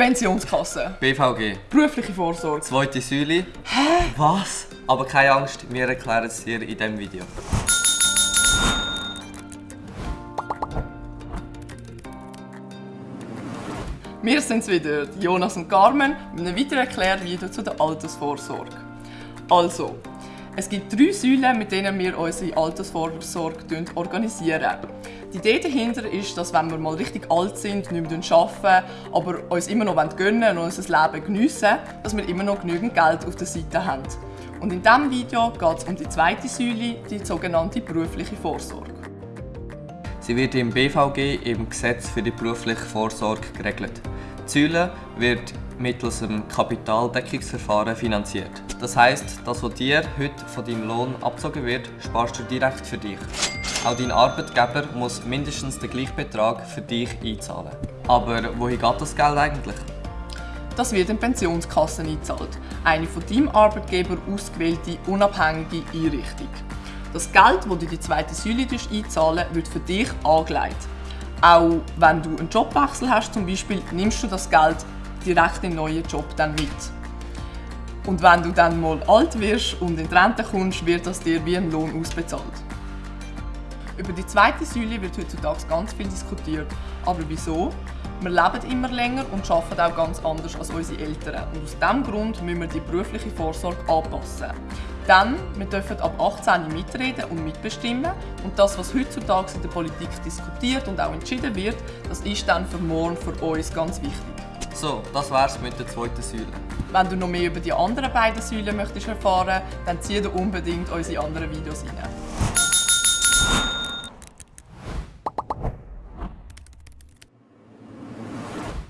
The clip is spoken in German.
Pensionskasse. BVG. Berufliche Vorsorge. Zweite Säule. Hä? Was? Aber keine Angst, wir erklären es dir in diesem Video. Wir sind wieder, Jonas und Carmen, mit einem weiteren Erklärvideo zu der Altersvorsorge. Also, es gibt drei Säulen, mit denen wir unsere Altersvorsorge organisieren. Die Idee dahinter ist, dass wenn wir mal richtig alt sind, nicht mehr arbeiten, aber uns immer noch gönnen und unser Leben geniessen dass wir immer noch genügend Geld auf der Seite haben. Und in diesem Video geht es um die zweite Säule, die sogenannte berufliche Vorsorge. Sie wird im BVG im Gesetz für die berufliche Vorsorge geregelt. Die Säule wird mittels einem Kapitaldeckungsverfahren finanziert. Das heißt, das, was dir heute von deinem Lohn abgezogen wird, sparst du direkt für dich. Auch dein Arbeitgeber muss mindestens den gleichen Betrag für dich einzahlen. Aber wohin geht das Geld eigentlich? Das wird in Pensionskassen eingezahlt. Eine von deinem Arbeitgeber ausgewählte, unabhängige Einrichtung. Das Geld, das du in die zweite Säule einzahlen wird für dich angelegt. Auch wenn du einen Jobwechsel hast zum Beispiel, nimmst du das Geld direkt in den neuen Job dann mit. Und wenn du dann mal alt wirst und in die Rente kommst, wird das dir wie ein Lohn ausbezahlt. Über die zweite Säule wird heutzutage ganz viel diskutiert. Aber wieso? Wir leben immer länger und arbeiten auch ganz anders als unsere Eltern. Und aus diesem Grund müssen wir die berufliche Vorsorge anpassen. Denn wir dürfen ab 18 mitreden und mitbestimmen. Und das, was heutzutage in der Politik diskutiert und auch entschieden wird, das ist dann für morgen für uns ganz wichtig. So, das wär's mit der zweiten Säule. Wenn du noch mehr über die anderen beiden Säulen möchtest erfahren, dann zieh dir unbedingt unsere anderen Videos rein.